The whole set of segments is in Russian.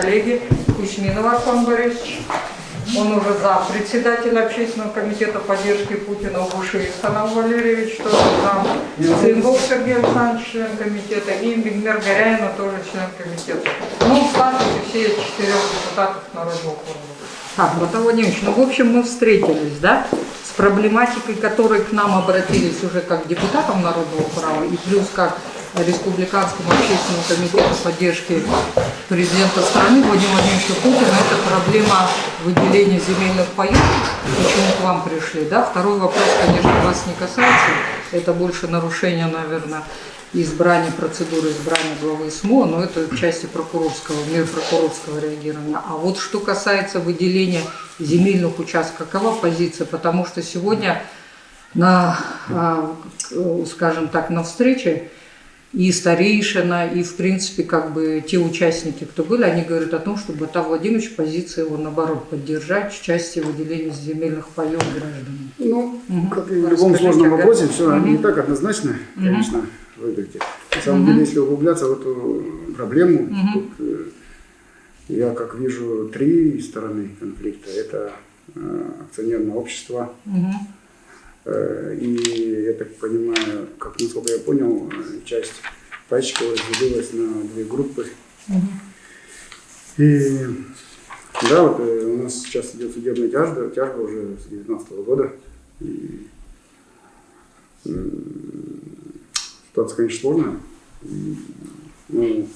коллеги Кузьминов Архон Борисович, он уже за председателя общественного комитета поддержки Путина Буши Санал Валерьевич, тоже там, Цингов Сергей Александрович, член комитета, и Бигмер Горяина, тоже член комитета. Ну, в статусе все четырех депутатов Народного форума. Так, Батал Владимирович, ну, в общем, мы встретились, да, с проблематикой, которой к нам обратились уже как депутатам Народного права, и плюс как Республиканскому общественному комитету поддержки президента страны Владимира Владимировича Путина, это проблема выделения земельных паев, почему к вам пришли, да. Второй вопрос, конечно, вас не касается, это больше нарушение, наверное, избрания, процедуры избрания главы СМО, но это в части прокурорского, мир прокурорского реагирования. А вот что касается выделения земельных участков, какова позиция? Потому что сегодня на, а, скажем так, на встрече и старейшина, и, в принципе, как бы те участники, кто были, они говорят о том, что Бата Владимирович позиция его, наоборот, поддержать в части выделения земельных паев гражданам. Ну, угу. как и в любом сложном вопросе, все угу. не так однозначно, конечно, угу. выглядит. На самом угу. деле, если углубляться в эту проблему, угу. тут э, я как вижу три стороны конфликта. Это э, акционерное общество, угу и я так понимаю, как насколько я понял, э, часть пайщиков разделилась на две группы. И да, вот э, у нас сейчас идет судебная тяжба, тяжба уже с 2019 года. И, ситуация, конечно, сложная. Ну,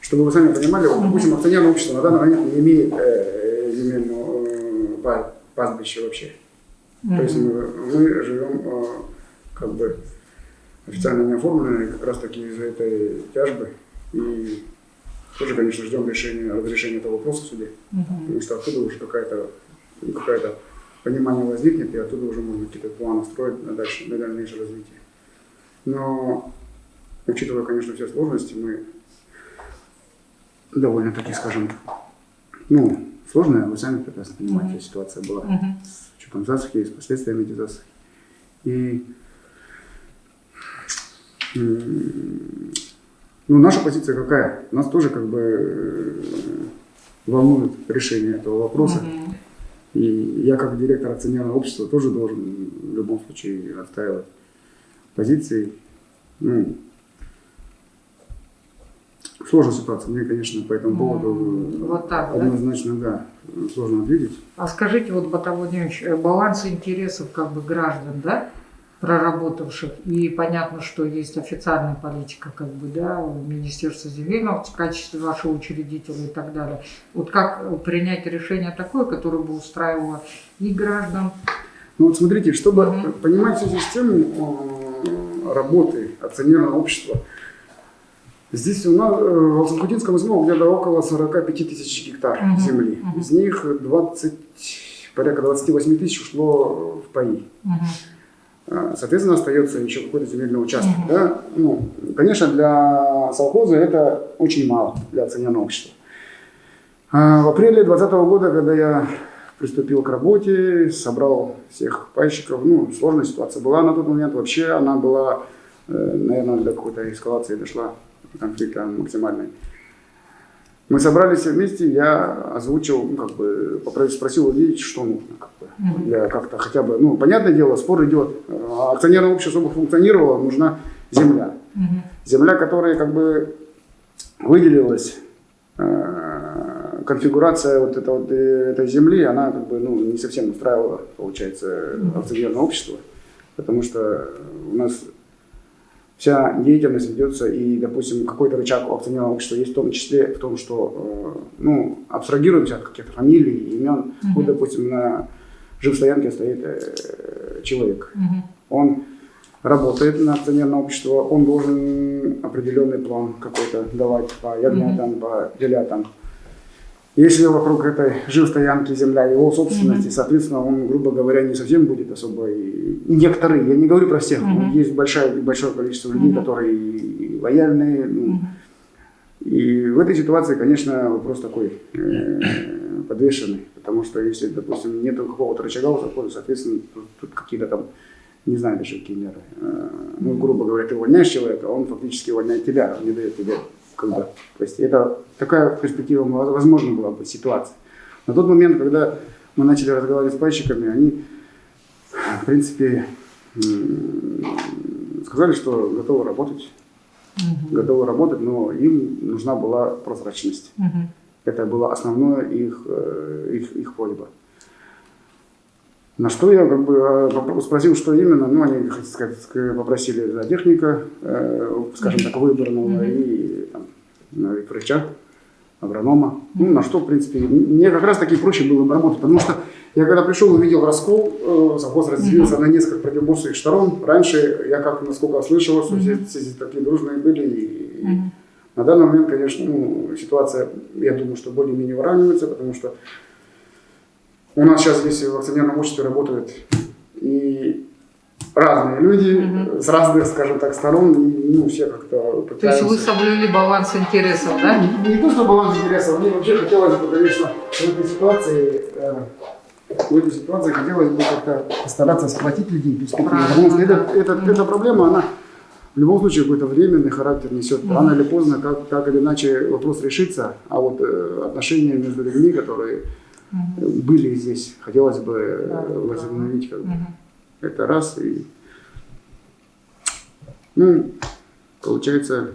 чтобы вы сами понимали, вот, допустим, акционерное общество на данный момент не имеет э, земельного э, пастбища вообще. То есть мы, мы живем а, как бы официально не оформленные как раз таки из-за этой тяжбы. И тоже, конечно, ждем решения, разрешения этого вопроса в суде. Угу. Потому что оттуда уже какая-то какая понимание возникнет, и оттуда уже можно какие-то планы строить на, дальше, на дальнейшее развитие. Но, учитывая, конечно, все сложности, мы довольно-таки, скажем, ну, сложная, вы сами прекрасно понимаете, mm-hmm. ситуация была mm-hmm. с учетом засухи и с последствиями этой засухи. И ну, наша позиция какая? Нас тоже как бы э, волнует решение этого вопроса. Mm-hmm. И я как директор акционерного общества тоже должен в любом случае отстаивать позиции. Ну, Сложная ситуация. Мне, конечно, по этому поводу вот так, однозначно, да? да, сложно ответить. А скажите, вот, Батал Владимирович, э, баланс интересов как бы граждан, да, проработавших, и понятно, что есть официальная политика, как бы, да, Министерства земельного в качестве вашего учредителя и так далее. Вот как принять решение такое, которое бы устраивало и граждан? Ну вот смотрите, чтобы угу. понимать всю систему э, работы акционерного общества, Здесь у нас э, в Алсанкутинском СМО где-то около 45 тысяч гектар -huh. земли. -huh. Из них 20, порядка 28 тысяч ушло в паи. -huh. Соответственно, остается еще какой-то земельный участок. -huh. да? ну, конечно, для совхоза это очень мало, для акционерного общества. А в апреле 2020 года, когда я приступил к работе, собрал всех пайщиков, ну, сложная ситуация была на тот момент. Вообще она была, э, наверное, до какой-то эскалации дошла конфликта максимальной. Мы собрались все вместе, я озвучил, ну, как бы, спросил людей, что нужно, как бы, для как-то хотя бы, ну, понятное дело, спор идет, а акционерное общество, чтобы функционировало, нужна земля. Земля, которая, как бы, выделилась, э, конфигурация вот, это, вот э, этой земли, она, как бы, ну, не совсем устраивала, получается, акционерное общество, потому что у нас вся деятельность ведется, и, допустим, какой-то рычаг у акционерного общества есть в том числе в том, что, э, ну, абстрагируемся от каких-то фамилий, имен. Угу. Вот, допустим, на жилстоянке стоит э, человек. Угу. Он работает на акционерное общество, он должен определенный план какой-то давать по ягнятам, угу. по телятам. Если вокруг этой жилстоянки земля его собственности, mm-hmm. соответственно, он, грубо говоря, не совсем будет особо... Некоторые, я не говорю про всех, mm-hmm. есть большое, большое количество людей, mm-hmm. которые лояльные. Ну, mm-hmm. И в этой ситуации, конечно, вопрос такой э, подвешенный, потому что если, допустим, нет какого-то рычага у закона, соответственно, тут, тут какие-то там, не знаю даже какие меры. Э, ну, грубо говоря, ты увольняешь человека, он фактически увольняет тебя, он не дает тебе когда. То есть это такая перспектива возможна была бы ситуация. На тот момент, когда мы начали разговаривать с пайщиками, они, в принципе, сказали, что готовы работать, Мгм. готовы работать, но им нужна была прозрачность. Мгм. Это было основное их, э, их, их просьба. На что я как бы э, спросил, что именно, ну, они, как сказать, ск- попросили за техника, э, скажем так, выбранного, Мгм. и и врача, агронома. Ну, на что, в принципе, мне как раз таки проще было бы работать, потому что я когда пришел, увидел раскол, э, совхоз разделился на несколько противоборствующих сторон. Раньше я как, насколько слышал, что все, все здесь такие дружные были, и, и Мгм. на данный момент, конечно, ну, ситуация, я думаю, что более-менее выравнивается, потому что у нас сейчас здесь в акционерном обществе работают и разные люди Мгм. с разных, скажем так, сторон, и ну, все как-то То есть пытаются... вы соблюли баланс интересов, да? Не то, что баланс интересов, мне вообще хотелось бы, конечно, в этой ситуации, э, в этой ситуации хотелось бы как-то постараться сплотить людей, перспективу. Правильно, Потому что это- Мгм. эта проблема, она в любом случае какой-то временный характер несет. Мгм. Рано или поздно, как, так или иначе, вопрос решится. А вот э, отношения между людьми, которые э, были здесь, хотелось бы э, Да, возобновить как бы. Мгм. Это раз. И, ну, получается,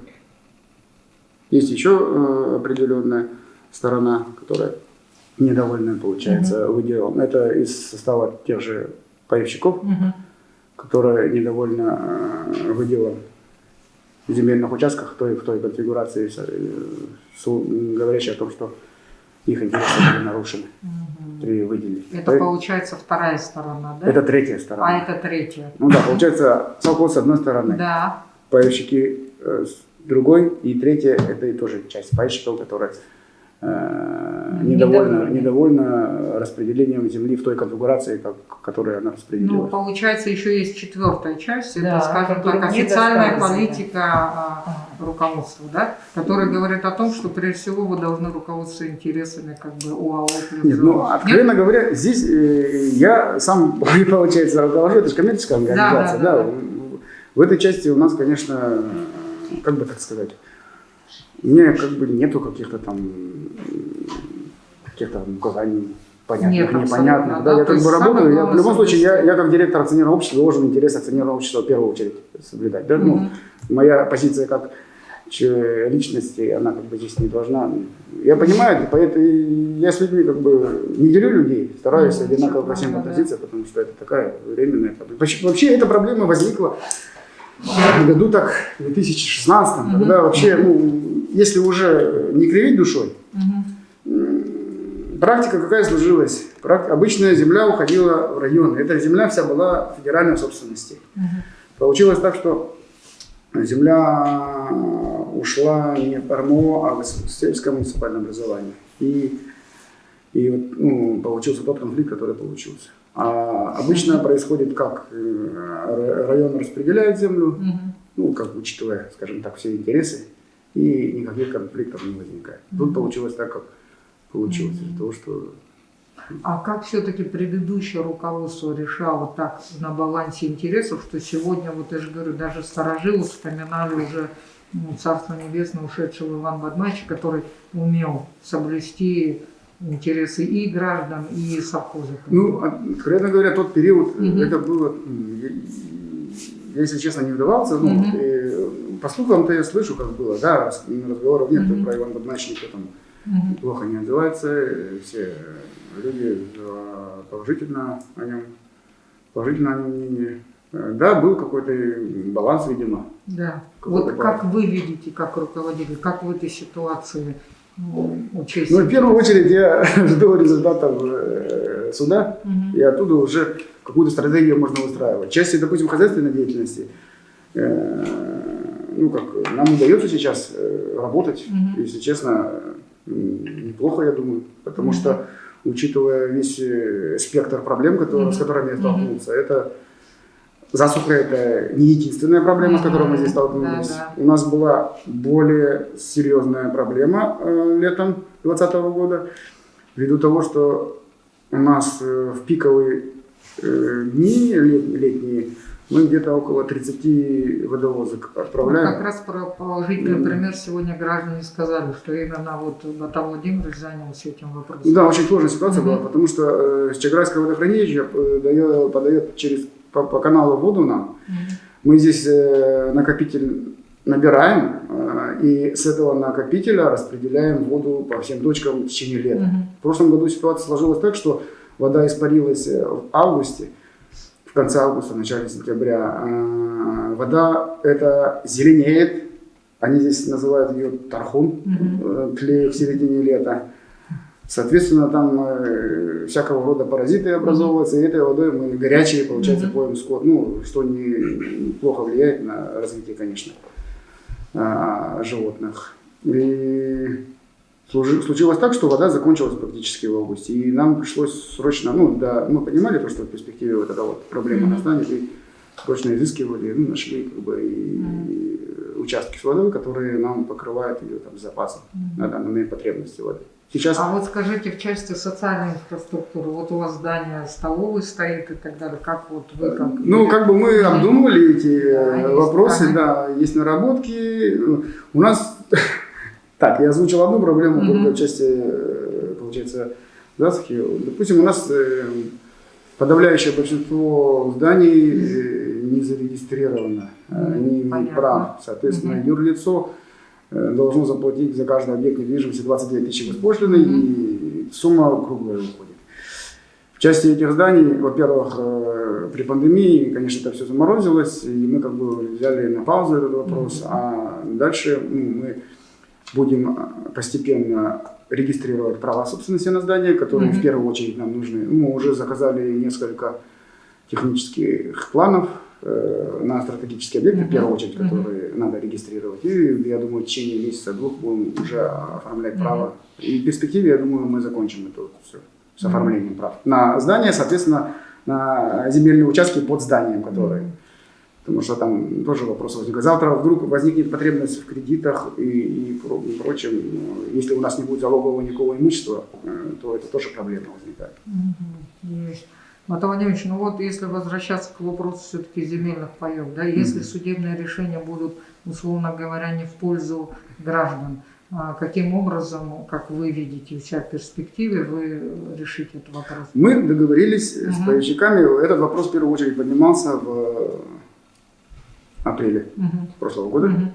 есть еще э, определенная сторона, которая недовольна, получается, выделом. Это из состава тех же появщиков, Мгм. которая недовольна э, выделом земельных участках той, в той конфигурации, э, говорящей о том, что их интересы были нарушены при выделе. Это получается вторая сторона, да? Это третья сторона. А это третья. Ну да, получается, совхоз с одной стороны, Да. пайщики э, с другой, и третья это и тоже часть пайщиков, которая э, недовольна, недовольна распределением земли в той конфигурации, как, которой она Ну, распределилась. получается, еще есть четвертая часть, это, Да, скажем которая так, официальная политика а, руководства, да, которая говорит о том, что прежде всего вы должны руководствоваться интересами как бы плюс Нет, ну, откровенно говоря, здесь э, я сам, получается, руковожу, это же коммерческая организация, да, да, да. В этой части у нас, конечно, как бы так сказать, у меня как бы нету каких-то там каких-то указаний понятных, Нет, непонятных. Да, да, я как бы работаю, я, в любом случае, я, я как директор акционерного общества должен интерес акционерного общества в первую очередь соблюдать. Да? Ну, Мгм. моя позиция как личности, она как бы здесь не должна. Я понимаю, поэтому я с людьми как бы не делю людей, стараюсь одинаково по всем относиться, потому что это такая временная проблема. Вообще- эта проблема возникла в году так, в 2016, Мгм. когда вообще, ну, если уже не кривить душой, Практика какая сложилась? Прак- Обычная земля уходила в районы. Эта земля вся была федеральной собственности. Мгм. Получилось так, что земля ушла не в РМО, а в сельское муниципальное образование. И, и вот, ну, получился тот конфликт, который получился. А обычно происходит как? Э, Район распределяет землю, Мгм. ну, как учитывая, скажем так, все интересы, и никаких конфликтов не возникает. Тут Мгм. получилось так, как получилось, из-за Мгм. того, что А как все-таки предыдущее руководство решало так на балансе интересов, что сегодня, вот я же говорю, даже старожилы вспоминали уже ну, Царство Небесное, ушедшего Иван Бадмачи, который умел соблюсти интересы и граждан, и совхоза. Ну, а, откровенно говоря, тот период, Мгм. это было, я, если честно, не вдавался. Ну, Мгм. э, по слухам-то я слышу, как было, да, раз- разговоров нет Мгм. про Иван Бадмач, никто там Мгм. плохо не отзывается, э, все люди э, положительно о нем, положительно о нем мнение. Э, Да, был какой-то баланс, видимо. Да. Вот как вы видите, как руководитель, как в этой ситуации учесть? Ну, в первую очередь я жду результатов э, суда, Мгм. и оттуда уже какую-то стратегию можно выстраивать. Части, допустим, хозяйственной деятельности, э, ну, как нам удается сейчас э, работать, Мгм. если честно, неплохо, я думаю, потому что, учитывая весь э, спектр проблем, которые, с которыми столкнулся, это засуха это не единственная проблема, с которой мы здесь столкнулись. Да, У нас была более серьезная проблема э, летом 2020 года, ввиду того, что у нас э, в пиковые э, дни лет- летние Мы где-то около 30 водовозок отправляем. как раз про положительный пример сегодня граждане сказали, что именно вот Наталья Владимирович занялся этим вопросом. Да, очень сложная ситуация Мгм. была, потому что э, Чаграйское водохранилище э, дает- подает через, по, по каналу воду нам. Мгм. Мы здесь э, накопитель набираем, э, и с этого накопителя распределяем воду по всем точкам в течение лета. Мгм. В прошлом году ситуация сложилась так, что вода испарилась э, в августе, в конце августа, в начале сентября. А, Вода это зеленеет, они здесь называют ее тархун, э, тлеет в середине лета. Соответственно, там э, всякого рода паразиты образовываются, и этой водой мы горячие, получается, Мгм. поем скот, ну, что не, плохо влияет на развитие, конечно, а, животных. И случилось так, что вода закончилась практически в августе, и нам пришлось срочно, ну, да, мы понимали, то, что в перспективе вот эта вот проблема Мгм. настанет, и срочно изыскивали, ну, нашли как бы и, и участки с водой, которые нам покрывают ее там запасом на данный момент потребности воды. Сейчас А вот скажите, в части социальной инфраструктуры, вот у вас здание столовой стоит и так далее, как вот вы как... Ну, как бы мы обдумывали эти э, Да, есть, вопросы, ага. да, есть наработки. У нас, так, я озвучил одну проблему Мгм. только в части, э, получается, засухи. Допустим, у нас э, подавляющее большинство зданий э, не зарегистрировано, не понятно. прав. Соответственно, Мгм. юрлицо э, должно заплатить за каждый объект недвижимости 29 тысяч госпошлины, Мгм. и сумма круглая выходит. В части этих зданий, во-первых, при пандемии, конечно, это все заморозилось, и мы как бы взяли на паузу этот вопрос, Мгм. а дальше ну, мы будем э, постепенно регистрировать права собственности на здание, которые Мгм. в первую очередь нам нужны. Мы уже заказали несколько технических планов э, на стратегические объекты, в Мгм. первую очередь, которые надо регистрировать. И я думаю, в течение месяца-двух будем уже оформлять Мгм. право. И в перспективе, я думаю, мы закончим это все с оформлением прав. На здание, соответственно, на земельные участки под зданием, которые Потому что там тоже вопрос возникает. Завтра вдруг возникнет потребность в кредитах и, и про- и прочем. Ну, Если у нас не будет залогового никакого имущества, э, то это тоже проблема возникает. Мгм. Есть. Ну вот если возвращаться к вопросу все-таки земельных паев, да, если судебные решения будут, условно говоря, не в пользу граждан, а каким образом, как вы видите, у себя в перспективе, вы решите этот вопрос? Мы договорились с пайщиками. Этот вопрос в первую очередь поднимался в апреле Мгм. прошлого года. Мгм.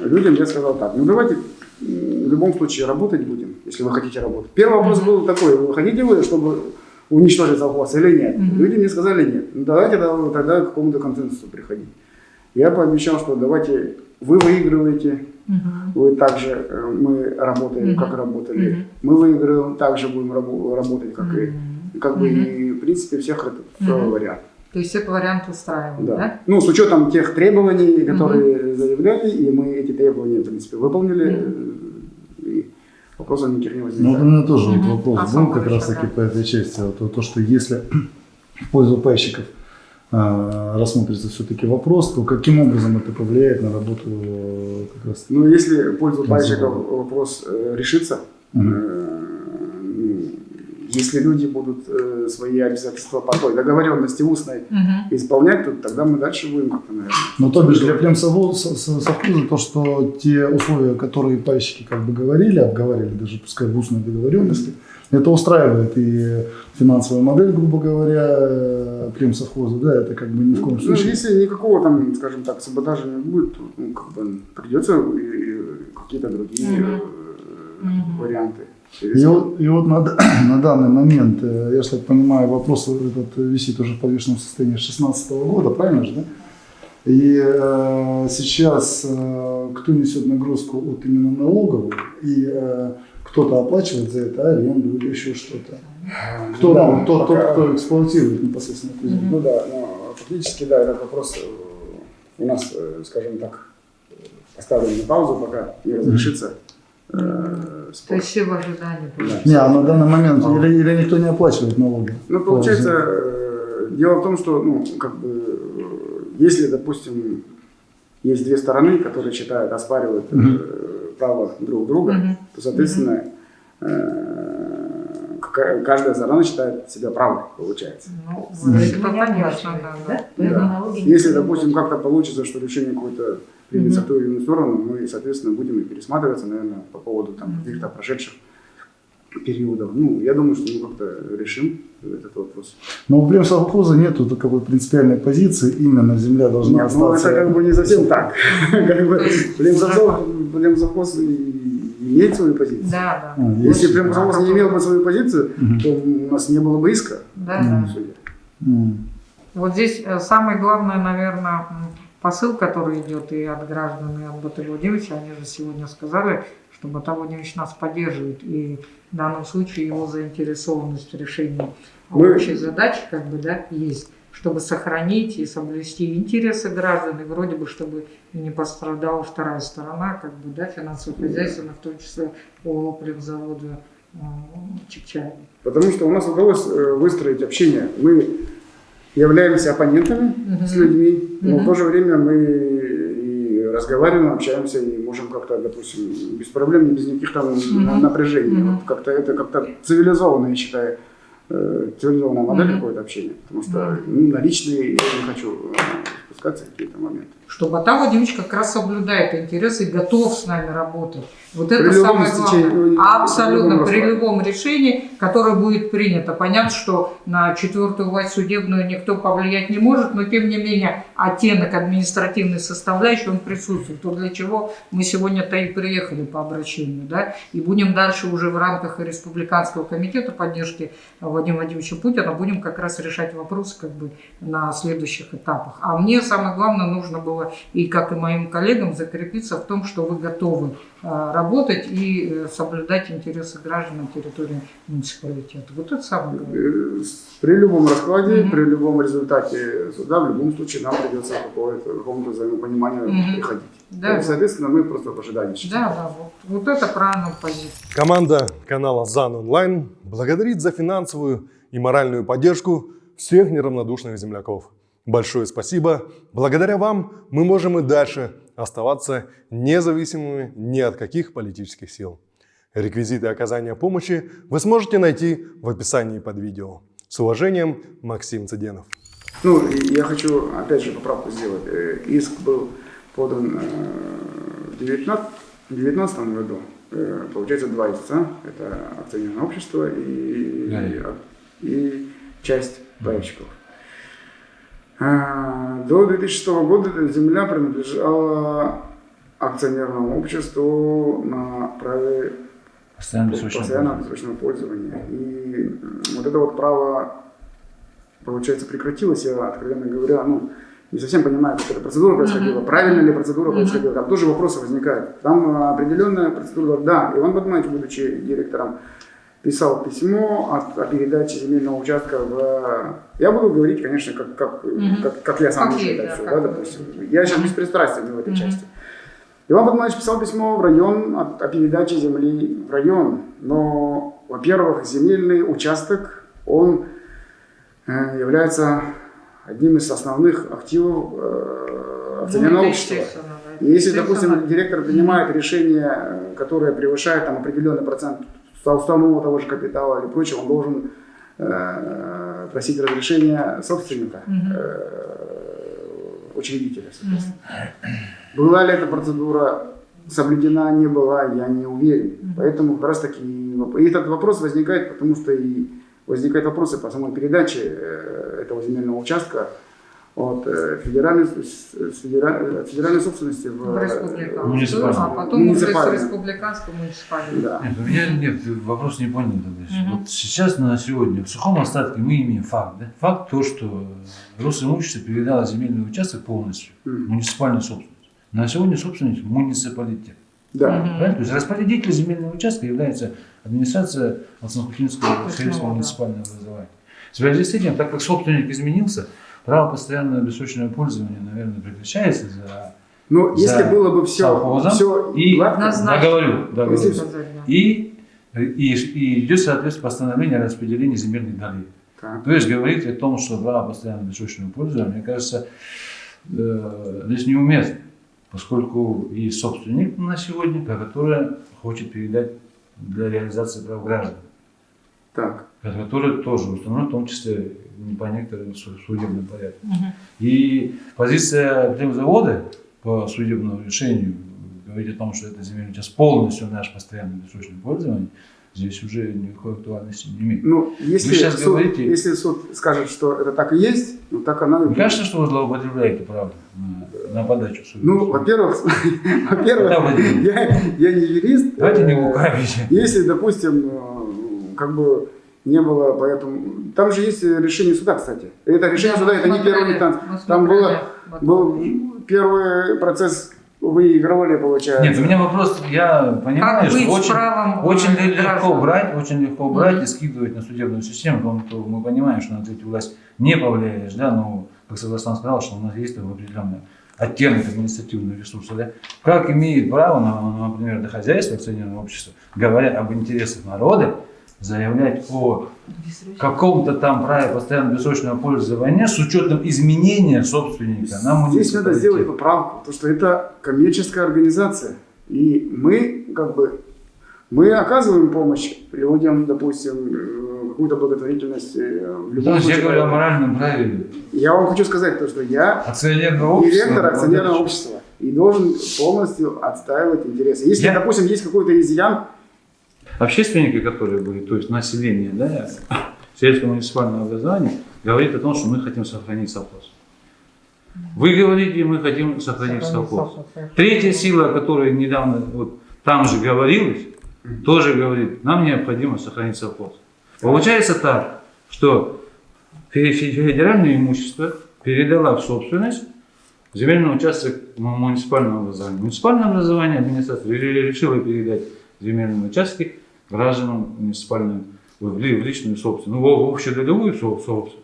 Людям я сказал так, ну давайте в любом случае работать будем, если вы хотите работать. Первый вопрос Мгм. был такой, вы хотите вы, чтобы уничтожить совхоз или нет? Мгм. Люди мне сказали нет. Ну давайте тогда, к какому-то консенсусу приходить. Я пообещал, что давайте вы выигрываете, Мгм. вы также, э, мы работаем, Мгм. как работали. Мгм. Мы выигрываем, также будем рабо- работать, как и. Мгм. Как бы и в принципе всех это Мгм. вариант. То есть этот вариант устраивает, Да. да? Ну, с учетом тех требований, которые заявляли, и мы эти требования, в принципе, выполнили, э, и вопросов никаких не Ну, вот у возникает. меня тоже вот Мгм. вопрос А был как Борис, раз таки да. по этой части. Вот, то, то, что если в пользу пайщиков а, рассмотрится все-таки вопрос, то каким образом это повлияет на работу э, как раз Ну, если в пользу пайщиков вопрос э, решится, Мгм. Э, ну, если люди будут э, свои обязательства по той договоренности устной Мгм. исполнять, то тогда мы дальше будем как-то, наверное. Ну, то бишь для племсовхоза совхоза то, что те условия, которые пайщики как бы говорили, обговаривали даже пускай в устной договоренности, это устраивает и финансовая модель, грубо говоря, племсовхоза, да, это как бы ни в коем Ну, случае. если никакого там, скажем так, саботажа не будет, то ну, как бы придется и- и какие-то другие Мгм. э, Мгм. варианты. И вот, и вот на, на данный момент, э, я же так понимаю, вопрос этот висит уже в подвешенном состоянии с 2016 года, правильно же, да? И э, сейчас э, кто несет нагрузку от именно налоговую, и э, кто-то оплачивает за это аренду или еще что-то. Кто, Да, ну, тот, тот, пока- кто эксплуатирует непосредственно эту землю. Ну да, но фактически, да, этот вопрос э, у нас, э, скажем так, э, поставлен на паузу, пока не разрешится э, То спор. есть все в ожидании. Да. Не, а на данный момент А. или, или никто не оплачивает налоги? Ну, получается, э, дело в том, что, ну, как бы, э, если, допустим, есть две стороны, которые считают, оспаривают э, Мгм. право друг друга, Мгм. то, соответственно, э, ка- каждая сторона считает себя правой, получается. Ну, Мгм. это понятно, да, да. Да. Если, допустим, как-то получится, что решение какое-то примется в ту или иную сторону, мы, соответственно, будем и пересматриваться, наверное, по поводу там, каких-то прошедших периодов. Ну, я думаю, что мы как-то решим этот вопрос. Но у племсовхоза нету таковой принципиальной позиции, именно земля должна Нет, ну остаться. это как бы не совсем так. Племсовхоз имеет свою позицию. Да, А, да. есть. Если Племсовхоз не имел бы свою позицию, то у нас не было бы иска Да, да. Вот здесь э, самое главное, наверное, посыл, который идет и от граждан, и от Батыя Владимировича, они же сегодня сказали, что Владимирович нас поддерживает, и в данном случае его заинтересованность в решении Мы- общей задачи как бы, да, есть, чтобы сохранить и соблюсти интересы граждан, и вроде бы, чтобы не пострадала вторая сторона, как бы, да, финансово-хозяйственная, в том числе по племзаводу э, Чикчая. Потому что у нас удалось э, выстроить общение. Мы являемся оппонентами Мгм. с людьми, но в Мгм. то же время мы и разговариваем, общаемся и можем как-то, допустим, без проблем, без никаких там Мгм. напряжений. Мгм. Вот как-то это как-то цивилизованно, я считаю, э, цивилизованная модель Мгм. какое-то общения. Потому что ну, на личные я не хочу спускаться в какие-то моменты. что Бата Владимирович как раз соблюдает интересы и готов с нами работать. Вот При это самое стечении, главное. ну, Абсолютно, при при любом любом решении, которое будет принято. Понятно, что на четвертую власть судебную никто повлиять не может, но тем не менее оттенок административной составляющей, он присутствует. То для чего мы сегодня-то и приехали по обращению. Да? И будем дальше уже в рамках Республиканского комитета поддержки Владимира Владимировича Путина будем как раз решать вопросы как бы на следующих этапах. А мне самое главное нужно было и как и моим коллегам закрепиться в том, что вы готовы э, работать и э, соблюдать интересы граждан на территории муниципалитета. Вот это самое главное. Э, с- При любом раскладе, Мгм. при любом результате суда, в любом случае нам придется к какому-то взаимопониманию Мгм. приходить. Да, И, соответственно, мы просто в ожидании. да, да, вот, вот это правильная позиция. Команда канала ЗАН Онлайн благодарит за финансовую и моральную поддержку всех неравнодушных земляков. Большое спасибо. Благодаря вам мы можем и дальше оставаться независимыми ни от каких политических сил. Реквизиты оказания помощи вы сможете найти в описании под видео. С уважением, Максим Цыденов. Ну, и я хочу опять же поправку сделать. Э, Иск был подан э, в 2019 году. Э, Получается два истца. Это акционерное общество и, Да. и часть пайщиков. А, До 2006 года эта земля принадлежала акционерному обществу на праве постоянного бессрочного пользования. И вот это вот право, получается, прекратилось. Я, откровенно говоря, ну, не совсем понимаю, как эта процедура происходила, правильно ли процедура происходила. Там тоже вопросы возникают. Там а, определенная процедура, да, Иван Батманович, будучи директором, писал письмо о, о передаче земельного участка в... Я буду говорить, конечно, как, как, Мгм. как, как я сам Как вижу это да, все, да, допустим. Я сейчас беспристрастен в этой Мгм. части. Иван Батманович писал письмо в район о, о передаче земли в район. Но, во-первых, земельный участок, он э, является одним из основных активов э, акционерного Ну, общества. да. И если, допустим, директор принимает решение, которое превышает там, определенный процент со уставного того же капитала или прочего, он должен э, просить разрешения собственника, э, учредителя. соответственно. Была ли эта процедура соблюдена, не была, я не уверен. Поэтому как раз таки и этот вопрос возникает, потому что и возникают вопросы по самой передаче э, этого земельного участка от федеральной, с- с федераль- от федеральной собственности в, в республиканскую, Муниципальную. а потом уже с Муниципальную. республиканскую муниципальную. Да. Нет, у меня нет, вопрос не понял. Мгм. Вот сейчас на сегодня в сухом остатке мы имеем факт. Да? Факт то, что Росимущество передало земельный участок полностью Мгм. муниципальную собственность. На сегодня собственник муниципалитет. Да. Правильно? То есть распорядитель земельного участка является администрация Алсанкутинского сельского муниципального образования. В связи с этим, так как собственник изменился, право постоянного бессрочного пользования, наверное, прекращается за Но За если было бы все, совхозом все и Однозначно. договорю, договорю. И, и, и идет, соответственно, постановление о распределении земельных долей. так. То есть говорить о том, что право постоянного бессрочного пользования, мне кажется, э, здесь неуместно, поскольку и собственник на сегодня, который хочет передать для реализации прав граждан. Так. Который тоже установлен, в том числе не по некоторым су- судебным порядкам. И позиция завода по судебному решению говорит о том, что это земельный участок полностью наш постоянный бессрочное пользование, здесь уже никакой актуальности не имеет. Ну, если, Вы сейчас суд, говорите- если суд скажет, что это так и есть, ну так оно и Мне будет. кажется, что вы злоупотребляете правом на, на подачу суда. Ну, во-первых, во-первых, я, я не юрист. Давайте не Э, лукавите. Если, допустим, э, как бы не было, поэтому... Там же есть решение суда, кстати. Это решение суда, это не первый танц. Там было, был первый процесс, выигрывали, получается. Нет, у меня вопрос, я понимаю, Как что очень, правом очень э, легко граждан? брать, очень легко брать Мгм. и скидывать на судебную систему, потому что мы понимаем, что на третью власть не повлияешь, да, но, как Согласан сказал, что у нас есть там определенный оттенок административного ресурса, да, как имеет право, на- на, например, до хозяйства акционерного общества, говоря об интересах народа, заявлять о каком-то там праве постоянно бессрочного пользования с учетом изменения собственника на Здесь надо сделать поправку, потому что это коммерческая организация. И мы, как бы, мы оказываем помощь людям, допустим, э, какую-то благотворительность. э, В любом То есть я случае. говорю о моральном праве Я вам хочу сказать то, что я акционерного общества. директор акционерного общества и должен полностью отстаивать интересы. Если, Я- допустим, есть какой-то изъян, Общественники, которые были, то есть население, да, сельского муниципального образования, говорит о том, что мы хотим сохранить совхоз. Вы говорите, мы хотим сохранить совхоз. Третья сила, о которой недавно вот, там же говорилось, тоже говорит, нам необходимо сохранить совхоз. Получается так, что фе- фе- федеральное имущество передала в собственность земельный участок му- муниципального образования. Муниципальное образование администрация ре- решила передать земельные участки гражданам муниципальным в ли- в личную собственность, ну, в общедолевую со- собственность.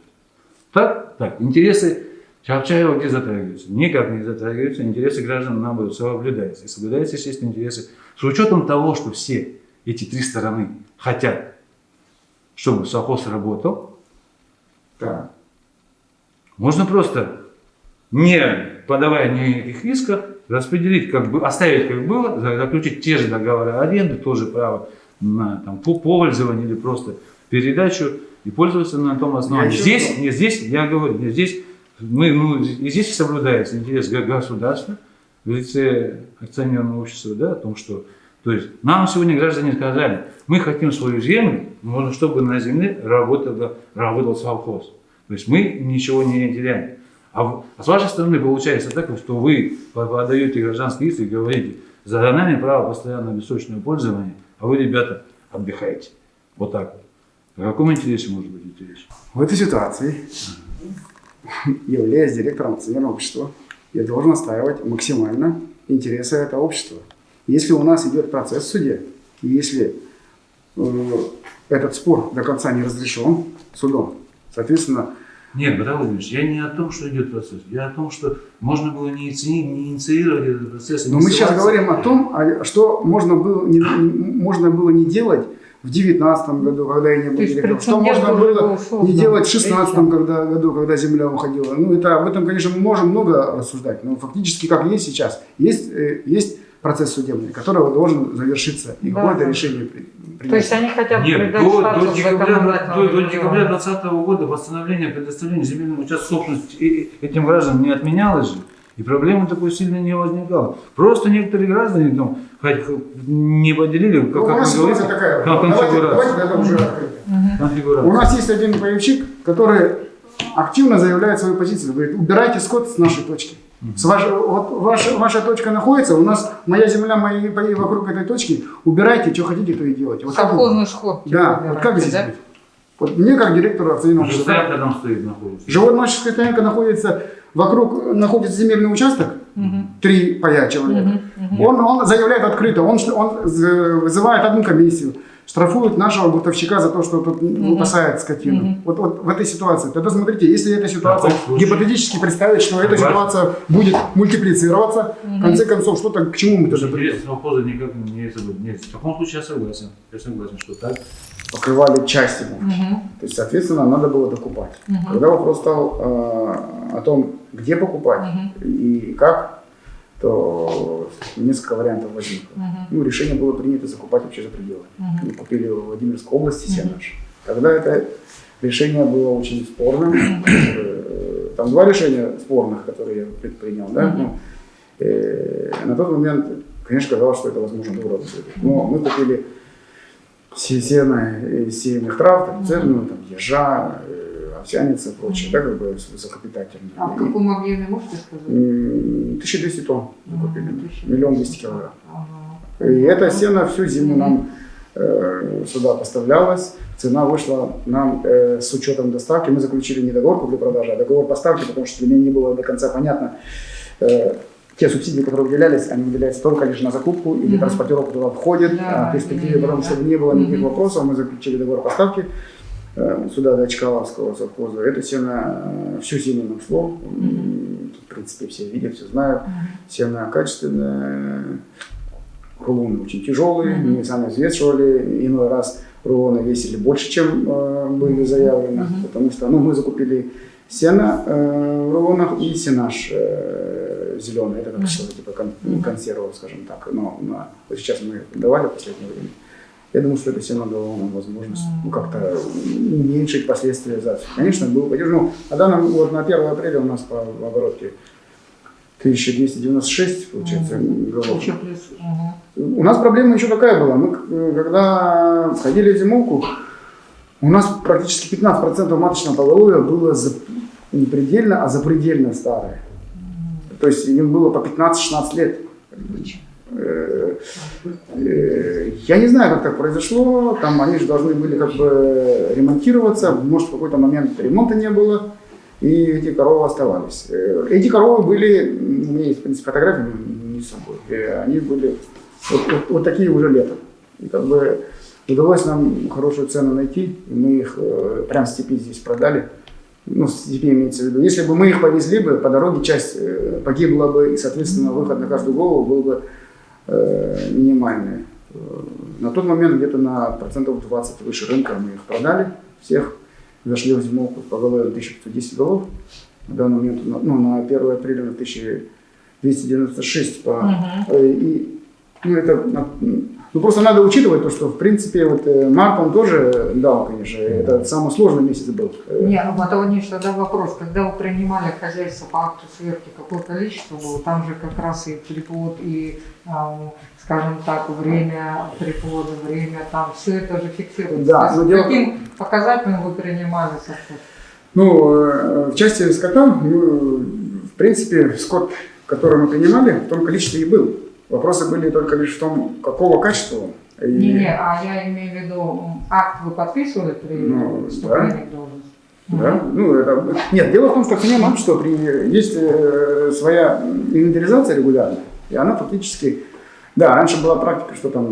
Так? Так. Интересы Чапчаева где затрагиваются? Никак не затрагиваются. Интересы граждан, наоборот, соблюдаются. И соблюдаются, естественно, интересы. С учетом того, что все эти три стороны хотят, чтобы совхоз работал, да, можно просто, не подавая никаких исков, распределить, как бы, оставить как было, за- заключить те же договоры аренды, тоже право на там, по- пользование или просто передачу и пользоваться на том основании. еще Здесь, не здесь, я говорю, не здесь, мы, ну, и здесь соблюдается интерес го- государства в лице акционерного общества, да, о том, что то есть нам сегодня граждане сказали, мы хотим свою землю, но чтобы на земле работал, работал совхоз. То есть мы ничего не теряем. А, а с вашей стороны получается так, что вы по- подаете гражданские иски и говорите, за нами право постоянного бессрочного пользования, а вы, ребята, отдыхаете. Вот так вот. О каком интересе может быть идти речь? в этой ситуации, являясь директором акционерного общества, я должен отстаивать максимально интересы этого общества. Если у нас идет процесс в суде, и если э, этот спор до конца не разрешен судом, соответственно, Нет, Братан Владимирович, я не о том, что идет процесс. Я о том, что можно было не, иници- не инициировать этот процесс. Но мы сейчас говорим о том, а что можно было не, можно было не делать в 2019 году, когда я не был То директором, что можно было был создан. не делать в 2016 Видите? когда, году, когда земля уходила. Ну, это, об этом, конечно, мы можем много рассуждать, но фактически, как есть сейчас, есть, э, есть процесс судебный, который должен завершиться, и Да. какое-то решение при- То есть принять. они хотят Нет, до, до декабря, до, до декабря региона. 2020 года восстановление предоставления земельного участка собственности этим гражданам не отменялось же. И проблемы такой сильно не возникало. Просто некоторые граждане там, хоть не поделили, как, Ну, у как говорите, ситуация такая. кон- Давайте, конфигурацию. давайте это уже открыто. У конфигурацию. нас есть один боевчик, который активно заявляет свою позицию. Говорит, убирайте скот с нашей точки. С вашей- вот ваша, ваша точка находится, у нас моя земля, мои бои вокруг этой точки. Убирайте, что хотите, то и делайте. Вот как, Совхозный сход. типа, да, вот как здесь да? быть? Вот мне, как директору акционерного стоянка там стоит, находится. животноводческая стоянка находится, вокруг находится земельный участок, три пая человека. Он, он заявляет открыто, он, он вызывает одну комиссию, штрафует нашего бутовщика за то, что тут выпасает скотину. Вот, вот в этой ситуации. Тогда смотрите, если эта ситуация, гипотетически представить, что эта ситуация будет мультиплицироваться, в конце концов, что-то, к чему мы тогда придем? Совхоза никак не соблюден. Нет, в таком случае я согласен. Я согласен, что так. Покрывали часть его. Мгм. То есть, соответственно, надо было докупать. Когда вопрос стал э, о том, где покупать и как, то несколько вариантов возникло. Ну, решение было принято закупать вообще за пределы. Мы купили в Владимирской области сено. Тогда это решение было очень спорным. Э, Там два решения спорных, которые я предпринял. Да? Ну, э, на тот момент, конечно, казалось, что это возможно было сделать. Но мы купили се- сено из сеянных трав, там, цельную, там, ежа, овсяница и прочее, да, как бы высокопитательные. А в каком объеме можете сказать? М, 1200 тонн мы купили, Мгм, 1200. миллион двести килограмм. И это сено всю зиму нам э, сюда поставлялось. Цена вышла нам э, с учетом доставки. Мы заключили не договор купли-продажи, а договор поставки, потому что для меня не было до конца понятно. э, те субсидии, которые выделялись, они выделяются только лишь на закупку или Мгм. транспортировку туда входит. Да, а в перспективе, потому да. что не было никаких Мгм. вопросов, мы заключили договор поставки э, сюда до Чкаловского совхоза. Это сено э, всю зиму нам шло. В принципе, все видят, все знают. Мгм. Сено качественное, рулоны очень тяжелые, Мгм. мы сами взвешивали, иной раз рулоны весили больше, чем э, были заявлены, потому что ну, мы закупили сено э, в рулонах и сенаж э, зеленый, это как что-то типа кон- Мгм. консервов, скажем так, но вот сейчас мы давали в последнее время. Я думаю, что это сено дало нам возможность ну, как-то уменьшить последствия засухи. Конечно, был падеж. Ну, на данном, вот на 1 апреля у нас по оборотке 1296, получается, голов. Еще плюс. мгм. У нас проблема еще такая была. Мы, э, когда входили в зимовку, у нас практически 15% маточного поголовья было за, не предельно, а запредельно старое. То есть им было по 15-16 лет. Э, Я не знаю, как так произошло. Там они же должны были как бы ремонтироваться. Может, в какой-то момент ремонта не было. И эти коровы оставались. Э, Эти коровы были, у меня есть, в принципе, фотографии, не с собой. Э, Они были вот, вот- вот такие уже летом. И как бы удалось нам хорошую цену найти. И мы их э, прям с степи здесь продали. Ну, с степи имеется в виду. Если бы мы их повезли бы, по дороге часть э, погибла бы, и, соответственно, выход на каждую голову был бы э, минимальный. Э, На тот момент где-то на процентов 20 выше рынка мы их продали всех. Зашли в зимовку по голове 1510 голов. На данный момент, ну, на 1 апреля на 1296 по. Э, И, ну, это, ну, просто надо учитывать то, что, в принципе, вот э, март он тоже дал, конечно, это самый сложный месяц был. Не, ну вот Аваниш, тогда вопрос, когда вы принимали хозяйство по акту сверки, какое количество было? Там же как раз и приплод, и, ам, скажем так, время приплода, время, там все это же фиксируется. Да, То но дело- каким показателем вы принимали совхоз? Ну, э, в части скота, ну, в принципе, скот, который мы принимали, в том количестве и был. Вопросы были только лишь в том, какого качества он. И- Не-не, а я имею в виду, акт вы подписывали при Ну, вступлении должность? Да? Ну, это... Нет, дело в том, что понимаем, что при... есть э, своя инвентаризация регулярная, и она фактически... Да, раньше была практика, что там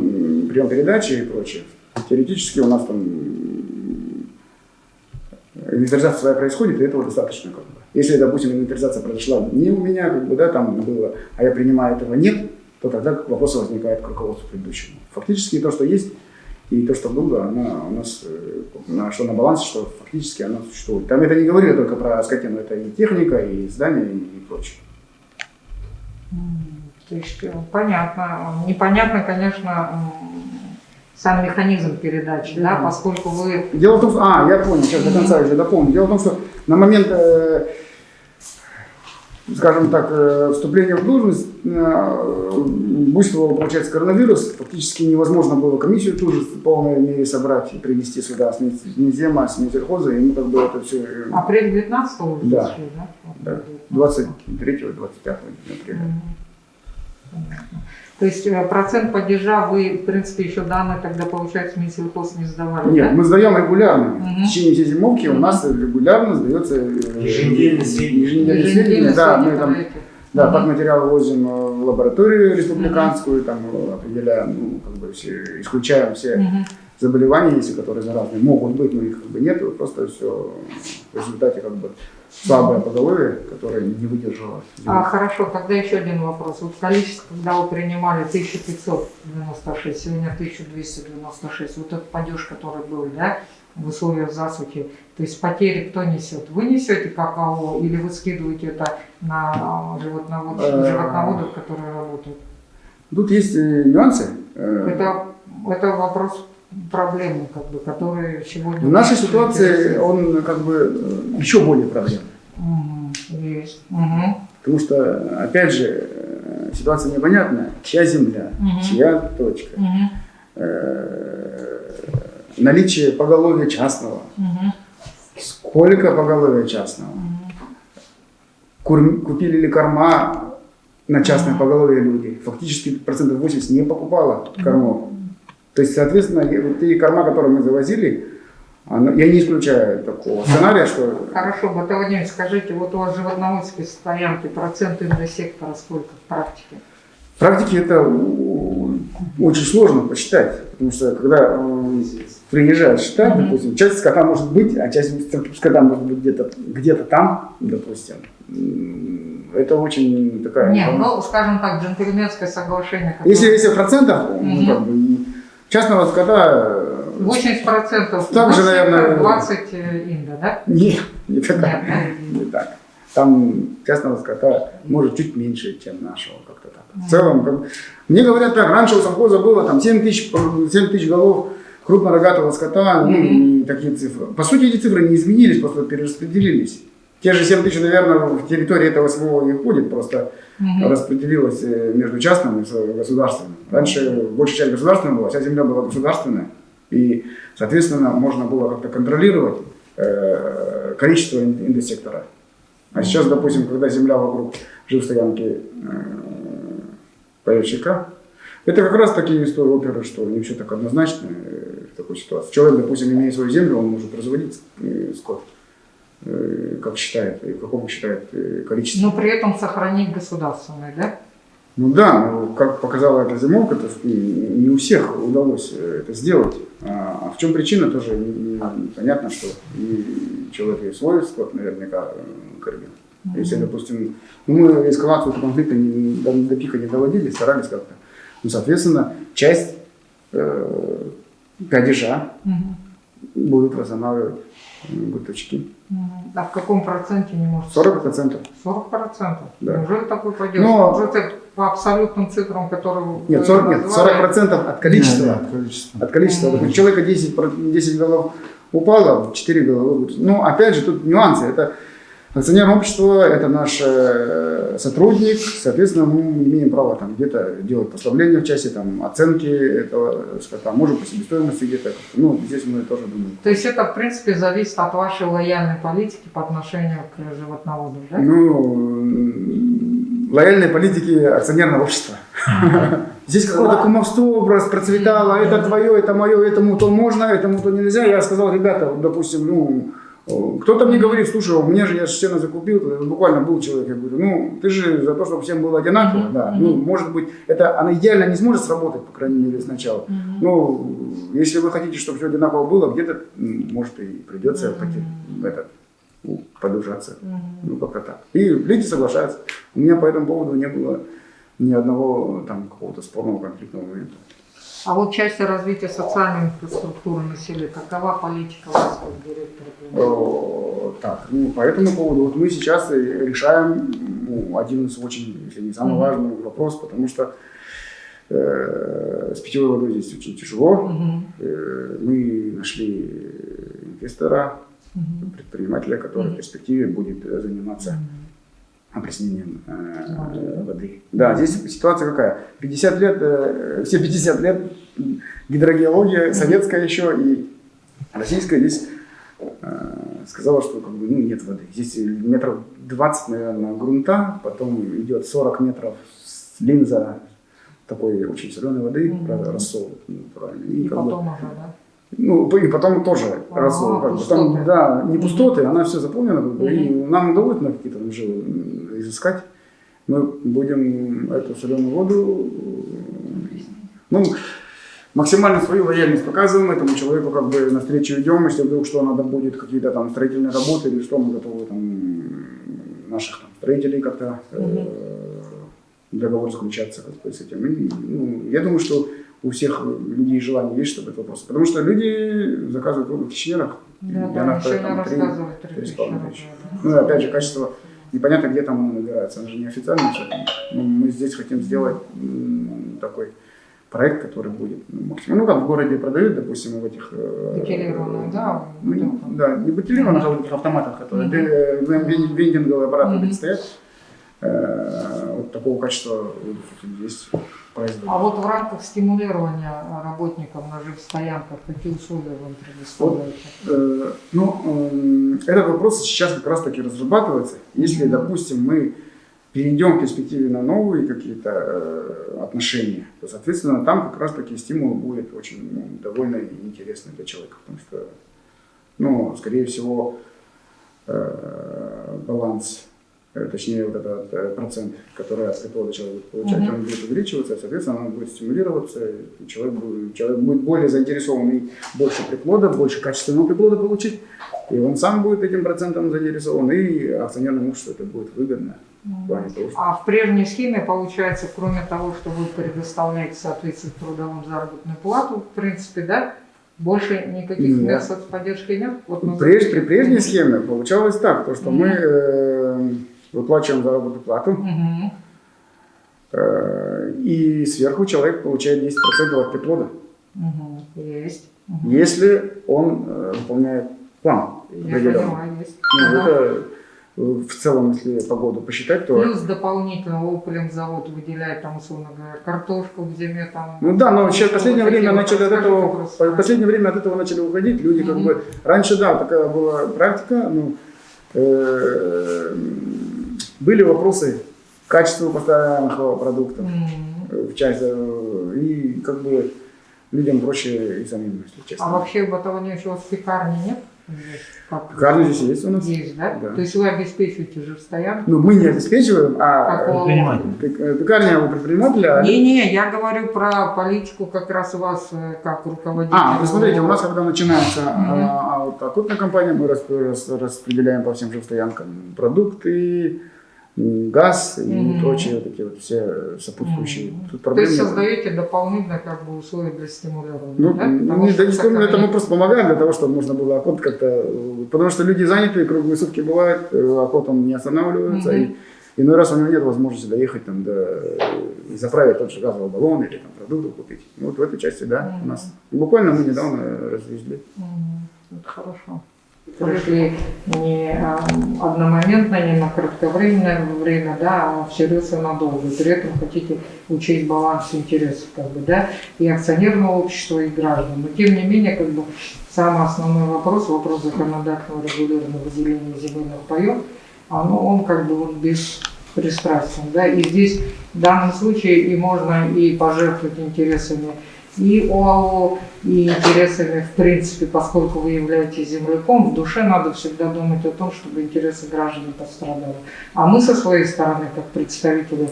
прием передачи и прочее. Теоретически у нас там инвентаризация своя происходит, и этого достаточно. Как бы. Если, допустим, инвентаризация произошла не у меня, как бы, да, там было, а я принимаю этого нет, то тогда вопросы возникают к руководству предыдущему. Фактически то, что есть, и то, что было, она у нас, э, что на балансе, что фактически она существует. Там это не говорили только про скотину, это и техника, и здания, и прочее. То есть, э, понятно. Непонятно, конечно, сам механизм передачи, да, Мгм. поскольку вы Дело в том, что... А, я понял, сейчас до конца уже дополню. Дело в том, что на момент, э, скажем так, э, вступления в должность э, буйствовал, получается, коронавирус. Фактически невозможно было комиссию ту же в полной мере собрать и привести сюда с Минзема, с Минсельхоза, и мы как бы это все... апрель 19 уже Да. зашли, да? Да, 23-25 апреля. Мгм. Понятно. То есть э, процент падежа вы, в принципе, еще данные тогда, получается, Минсельхоз не сдавали, Нет, да? мы сдаем регулярно. Мгм. В течение всей зимовки у нас регулярно сдается э, Еженедельные сведения. еженедельные Еженедельно сведения. Да, мы там. Да, так материалы возим э, в лабораторию республиканскую, там э, определяем, ну, как бы все, исключаем все Мгм. заболевания, если которые заразные, могут быть, но их как бы нет, просто все в результате как бы слабое поголовье, которое не выдержало. А, хорошо, тогда еще один вопрос. Вот количество, когда вы принимали 1596, сегодня 1296, вот этот падеж, который был, да, в условиях засухи, то есть потери кто несет? Вы несете какао или вы скидываете это на а, животноводов, Э. животноводов которые работают? Тут есть э, нюансы. Э, Это, это вопрос проблемы, как бы, которые сегодня... В нашей ситуации он как бы э, еще более проблемный. Мгм, Есть. Мгм. Потому что, опять же, э, ситуация непонятная. Чья земля, Мгм. чья точка. Мгм. Э, Наличие поголовья частного. Мгм. Сколько поголовья частного? Кур- Купили ли корма на частное поголовье люди? Фактически процентов 80 не покупало кормов. То есть, соответственно, вот те корма, которые мы завозили, я не исключаю такого сценария, что Хорошо, Батя Владимирович, скажите, вот у вас в животноводской стоянке процент индосектора сколько в практике? В практике это очень сложно посчитать, потому что когда э, приезжаешь считать, допустим, часть скота может быть, а часть скота может быть где-то где там, допустим. Это очень такая... Нет, ну, скажем так, джентльменское соглашение. которое- Если, если в процентах, ну, Мгм. как бы, частного скота э, 80% Так же, наверное, 20 инда, да? не, не, так, Нет, не так. Там частного скота может чуть меньше, чем нашего, как-то так. В целом, как мне говорят так, раньше у совхоза было там 7 тысяч, 7 тысяч голов крупнорогатого скота, ну, и такие цифры. По сути, эти цифры не изменились, просто перераспределились. Те же 7 тысяч, наверное, в территории этого СВО не входит, просто Мгм. распределилось э, между частным и государственным. Раньше большая часть государственная была, вся земля была государственная. И, соответственно, можно было как-то контролировать э, количество ин- индосектора. А сейчас, допустим, когда земля вокруг жилстоянки э, поставщика, это как раз такие истории оперы, что не все так однозначно э, в такой ситуации. Человек, допустим, имея свою землю, он может разводить э, скот, как считает, и в каком считает э, количестве. Но при этом сохранить государственное, да? Ну да, но как показала эта зимовка, то есть не у всех удалось э, это сделать. А в чем причина, тоже понятно, что и человек и свой скот наверняка э, кормил. Если, допустим, ну, мы эскалацию этого конфликта не- до, до пика не доводили, старались как-то. Ну, соответственно, часть э, падежа Мгм. будут восстанавливать Мгм. А в каком проценте не может? 40 процентов. 40 процентов? Да. Неужели такой пойдет? Но- Может, по абсолютным цифрам, которые вы Нет, 40, нет, назвали? 40 процентов от количества. Не, не, количество. От количества. Допустим, у человека 10, про- 10 голов упало, 4 головы. Ну, опять же, тут нюансы. Это акционерное общество, это наш э, сотрудник, соответственно, мы имеем право там где-то делать послабления в части там, оценки этого скота, может по себестоимости где-то. Ну, здесь мы тоже думаем. То есть это, в принципе, зависит от вашей лояльной политики по отношению к животноводу, да? Ну, лояльной политики акционерного общества. Здесь какое-то кумовство раз процветало, это твое, это мое, этому то можно, этому то нельзя. Я сказал, ребята, допустим, ну, кто-то мне говорит, слушай, у меня же я сено закупил, буквально был человек, я говорю, ну, ты же за то, чтобы всем было одинаково, Мгм, да, мгм. ну, может быть, это, она идеально не сможет сработать, по крайней мере, сначала. Мгм. Ну, если вы хотите, чтобы все одинаково было, где-то, может, и придется Мгм. поте- этот, ну, подужаться. Мгм. Ну, как-то так. И люди соглашаются. У меня по этому поводу не было ни одного там какого-то спорного конфликтного момента. А вот части развития социальной инфраструктуры населения, какова политика вас как директора? О, Так, ну, по этому поводу вот мы сейчас решаем ну, один из очень, если не самый Мгм. важный вопрос, потому что э, с питьевой водой здесь очень тяжело. Мгм. Э, мы нашли инвестора, Мгм. предпринимателя, который в Мгм. перспективе будет э, заниматься опреснением э, Воды. воды. Да, здесь ситуация какая? 50 лет, э, все 50 лет гидрогеология советская еще и российская здесь э, сказала, что как бы, ну, нет воды. Здесь метров 20, наверное, грунта, потом идет 40 метров линза такой очень соленой воды, правда, рассол, ну, правильно. И как бы- потом уже, да? ну, и потом тоже А, рассол. Там, да, не пустоты, она все заполнена. как бы, И Мгм. нам удалось на какие-то м, изыскать. Мы будем эту соленую воду ну, максимально свою лояльность показываем этому человеку, как бы навстречу идем, если вдруг что надо будет, какие-то там строительные работы или что, мы готовы там наших там, строителей как-то э, договор заключаться как бы, с этим. И, ну, я думаю, что у всех людей желание есть, чтобы этот вопрос. Потому что люди заказывают воду в кишнерах. Да, и да, она Мишеля стоит там три- рассказывает три три с тысячи. Ну и опять же, качество непонятно, где там оно набирается. Оно же не официально. Ну, мы здесь хотим сделать такой проект, который будет ну, максимум. Ну, как в городе продают, допустим, в этих... э, Бутилированную, да, ну, да, не бутилированных, а в этих автоматах, которые э, вен- вендинговые аппараты Мгм. стоят. Э, Вот такого качества есть производство. А вот в рамках стимулирования работников на жилстоянках какие условия вам предоставляете? Э, Ну, эм, этот вопрос сейчас как раз таки разрабатывается. Если, допустим, мы перейдем в перспективе на новые какие-то э, отношения, то, соответственно, там как раз таки стимул будет очень ну, довольно интересный для человека, потому что, ну, скорее всего, э, баланс, э, точнее, вот этот э, процент, который от приплода человек будет получать, Мгм. он будет увеличиваться, соответственно, он будет стимулироваться, и человек будет, человек будет более заинтересован и больше приплода, больше качественного приплода получить, и он сам будет этим процентом заинтересован, и акционерному обществу это будет выгодно. В плане того, что А в прежней схеме, получается, кроме того, что вы предоставляете, соответственно, трудовым заработную плату, в принципе, да, больше никаких Нет. соцподдержки нет? Вот Преж- при прежней схеме получалось так, то, что мы э, выплачиваем заработную плату, э, и сверху человек получает 10% от приплода, Мгм. Есть. Мгм. если он э, выполняет план Я определенный. Ну, Ага. это э, в целом, если погоду посчитать, то... Плюс дополнительно завод выделяет, там, условно говоря, картошку в зиме. Там, Ну да, но сейчас в последнее время начали от этого, просто. в последнее время от этого начали уходить. Люди как Мгм. бы раньше да такая была практика, ну э, были вопросы качества поставляемых продуктов э, в части э, и как бы людям проще и самим, если А честно. вообще в Баталоне у вас пекарни нет? Как? Пекарня здесь есть у нас. Есть, да? Да. То есть вы обеспечиваете жилстоянку? Ну мы не обеспечиваем, а Какого? Предприниматель. э, пекарня у предпринимателя. Не-не, я говорю про политику как раз у вас э, как руководителя. А, вы смотрите, у нас когда начинается а, а вот окупная компания, мы рас- рас- распределяем по всем жилстоянкам продукты, м, газ и Мгм. прочие вот эти вот все сопутствующие. Мгм. Тут То проблем есть создаете дополнительно как бы условия для стимулирования, Ну, да? не, Потому что да, не это мы просто помогаем для того, чтобы можно было охот как-то... Потому что люди заняты, круглые сутки бывают, э, охот он не останавливается, Мгм. и иной раз у него нет возможности доехать там до, э, заправить тот же газовый баллон или там продуктов купить. Вот в этой части, да, у Мгм. нас. Буквально мы недавно развезли. Мгм. Это хорошо. Пришли не а, одномоментно, не на кратковременное время, да, а и надолго. При этом хотите учесть баланс интересов, как бы, да, и акционерного общества, и граждан. Но тем не менее, как бы, самый основной вопрос, вопрос законодательного регулирования выделения земельных паев, оно, он как бы вот без пристрастен, да, и здесь в данном случае и можно и пожертвовать интересами и ОАО, и интересами, в принципе, поскольку вы являетесь земляком, в душе надо всегда думать о том, чтобы интересы граждан пострадали. А мы со своей стороны, как представители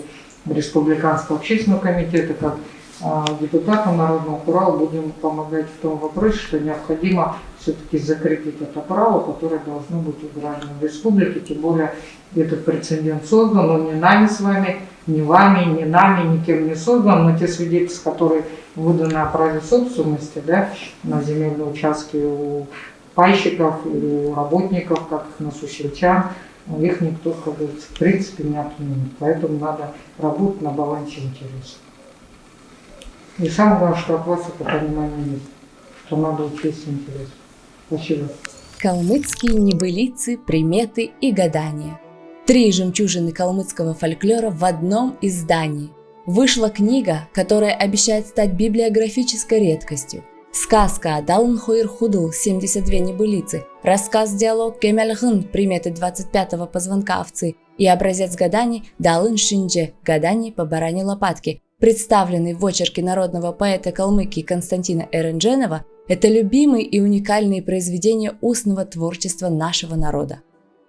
Республиканского общественного комитета, как а, депутаты Народного Урала, будем помогать в том вопросе, что необходимо все-таки закрепить это право, которое должно быть у граждан республики, тем более этот прецедент создан, но не нами с вами, не вами, не нами, никем не создан, но те свидетельства, которые выданы о праве собственности да, на земельные участки у пайщиков или у работников, как их на сусельчан, их никто, как говорится, в принципе не отменит. Поэтому надо работать на балансе интересов. И самое главное, что от вас это понимание есть, что надо учесть интерес. Спасибо. Калмыцкие небылицы, приметы и гадания. Три жемчужины калмыцкого фольклора в одном издании. Вышла книга, которая обещает стать библиографической редкостью. Сказка Далн Хойр Худл, 72 небылицы, рассказ-диалог Кемельхын, приметы 25-го позвонка овцы и образец гаданий Далын Шиндже, гаданий по баране лопатки, представленный в очерке народного поэта Калмыкии Константина Эрендженова, это любимые и уникальные произведения устного творчества нашего народа.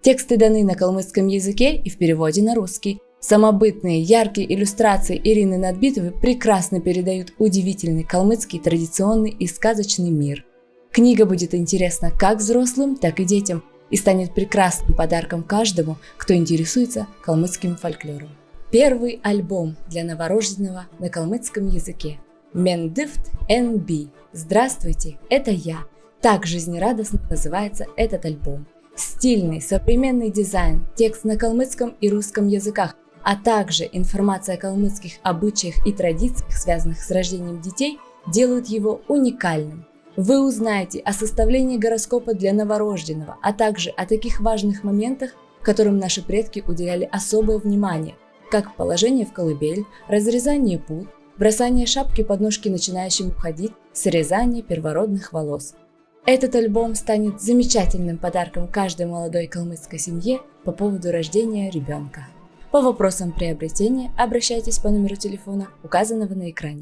Тексты даны на калмыцком языке и в переводе на русский. Самобытные, яркие иллюстрации Ирины Надбитовой прекрасно передают удивительный калмыцкий традиционный и сказочный мир. Книга будет интересна как взрослым, так и детям и станет прекрасным подарком каждому, кто интересуется калмыцким фольклором. Первый альбом для новорожденного на калмыцком языке. Мендифт NB. Здравствуйте, это я. Так жизнерадостно называется этот альбом. Стильный, современный дизайн, текст на калмыцком и русском языках, а также информация о калмыцких обычаях и традициях, связанных с рождением детей, делают его уникальным. Вы узнаете о составлении гороскопа для новорожденного, а также о таких важных моментах, которым наши предки уделяли особое внимание, как положение в колыбель, разрезание пут, бросание шапки под ножки начинающим уходить, срезание первородных волос. Этот альбом станет замечательным подарком каждой молодой калмыцкой семье по поводу рождения ребенка. По вопросам приобретения обращайтесь по номеру телефона, указанного на экране.